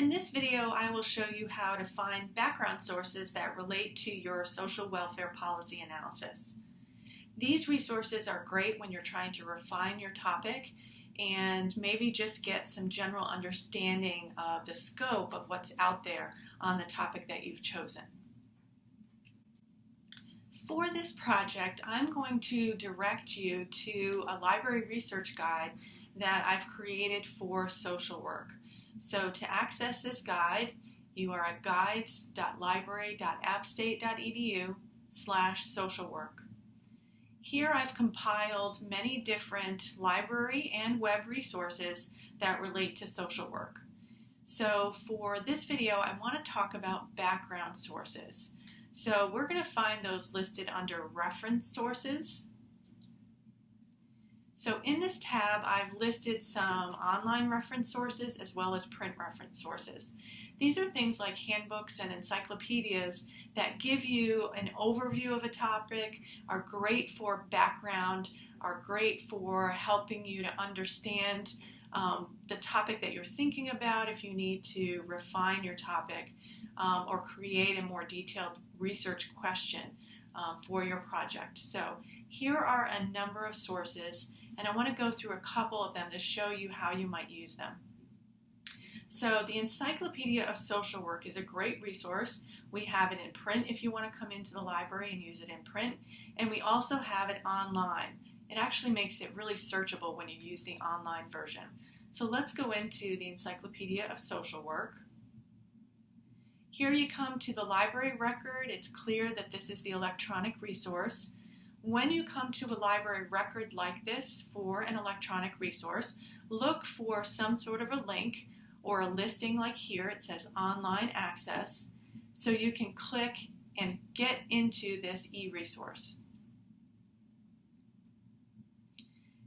In this video, I will show you how to find background sources that relate to your social welfare policy analysis. These resources are great when you're trying to refine your topic and maybe just get some general understanding of the scope of what's out there on the topic that you've chosen. For this project, I'm going to direct you to a library research guide that I've created for social work. So to access this guide, you are at guides.library.appstate.edu slash social work. Here I've compiled many different library and web resources that relate to social work. So for this video, I want to talk about background sources. So we're going to find those listed under reference sources so in this tab, I've listed some online reference sources as well as print reference sources. These are things like handbooks and encyclopedias that give you an overview of a topic, are great for background, are great for helping you to understand um, the topic that you're thinking about if you need to refine your topic um, or create a more detailed research question um, for your project. So here are a number of sources and I want to go through a couple of them to show you how you might use them. So the Encyclopedia of Social Work is a great resource. We have it in print if you want to come into the library and use it in print, and we also have it online. It actually makes it really searchable when you use the online version. So let's go into the Encyclopedia of Social Work. Here you come to the library record. It's clear that this is the electronic resource. When you come to a library record like this for an electronic resource, look for some sort of a link or a listing like here. It says online access. So you can click and get into this e-resource.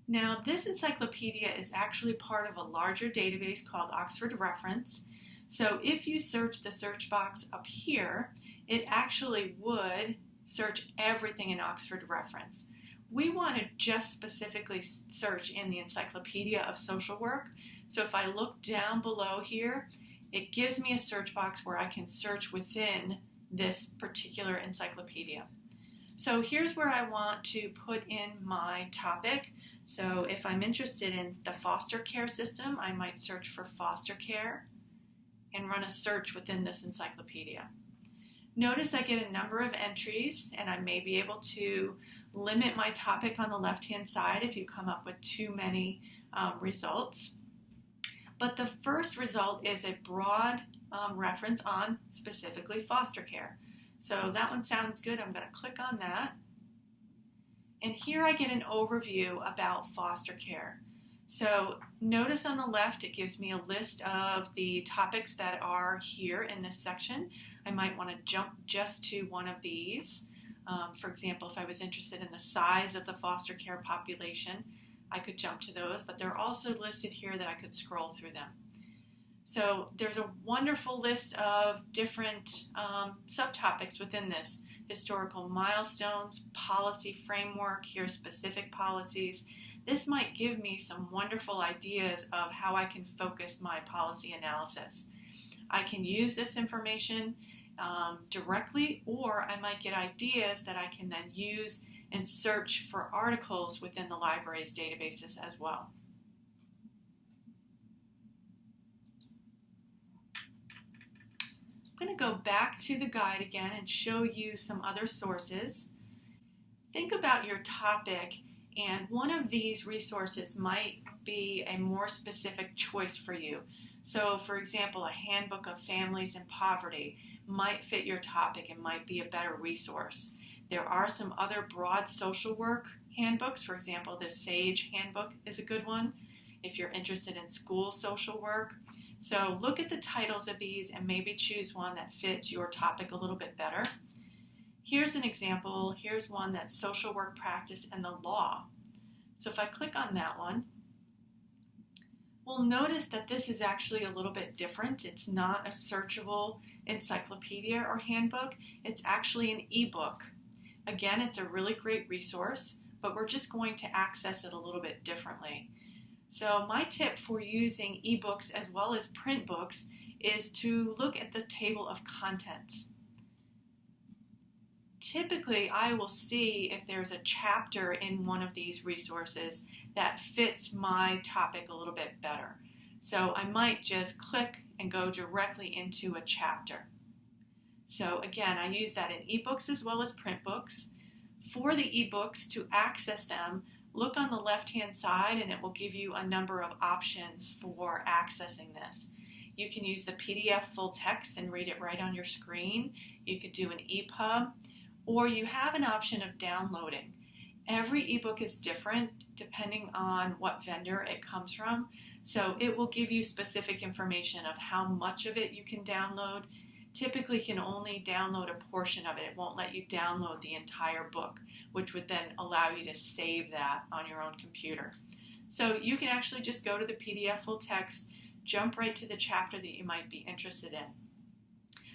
Now, this encyclopedia is actually part of a larger database called Oxford Reference. So if you search the search box up here, it actually would search everything in Oxford Reference. We want to just specifically search in the Encyclopedia of Social Work. So if I look down below here, it gives me a search box where I can search within this particular encyclopedia. So here's where I want to put in my topic. So if I'm interested in the foster care system, I might search for foster care and run a search within this encyclopedia. Notice I get a number of entries and I may be able to limit my topic on the left hand side if you come up with too many um, results. But the first result is a broad um, reference on specifically foster care. So that one sounds good. I'm going to click on that. And here I get an overview about foster care. So notice on the left it gives me a list of the topics that are here in this section. I might want to jump just to one of these. Um, for example, if I was interested in the size of the foster care population, I could jump to those, but they're also listed here that I could scroll through them. So there's a wonderful list of different um, subtopics within this historical milestones, policy framework, here specific policies. This might give me some wonderful ideas of how I can focus my policy analysis. I can use this information um, directly, or I might get ideas that I can then use and search for articles within the library's databases as well. I'm going to go back to the guide again and show you some other sources. Think about your topic and one of these resources might be a more specific choice for you. So, for example, a handbook of families in poverty might fit your topic and might be a better resource. There are some other broad social work handbooks. For example, this SAGE handbook is a good one if you're interested in school social work. So, look at the titles of these and maybe choose one that fits your topic a little bit better. Here's an example. Here's one that's social work practice and the law. So, if I click on that one, we'll notice that this is actually a little bit different. It's not a searchable encyclopedia or handbook, it's actually an ebook. Again, it's a really great resource, but we're just going to access it a little bit differently. So, my tip for using ebooks as well as print books is to look at the table of contents. Typically, I will see if there's a chapter in one of these resources that fits my topic a little bit better. So I might just click and go directly into a chapter. So again, I use that in ebooks as well as print books. For the ebooks, to access them, look on the left hand side and it will give you a number of options for accessing this. You can use the PDF full text and read it right on your screen. You could do an EPUB, or you have an option of downloading. Every ebook is different depending on what vendor it comes from. So it will give you specific information of how much of it you can download. Typically you can only download a portion of it. It won't let you download the entire book, which would then allow you to save that on your own computer. So you can actually just go to the PDF full text, jump right to the chapter that you might be interested in.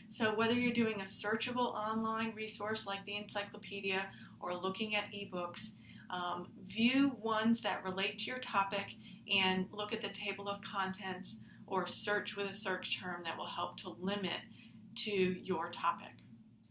So whether you're doing a searchable online resource like the encyclopedia or looking at ebooks, um, view ones that relate to your topic and look at the table of contents or search with a search term that will help to limit to your topic.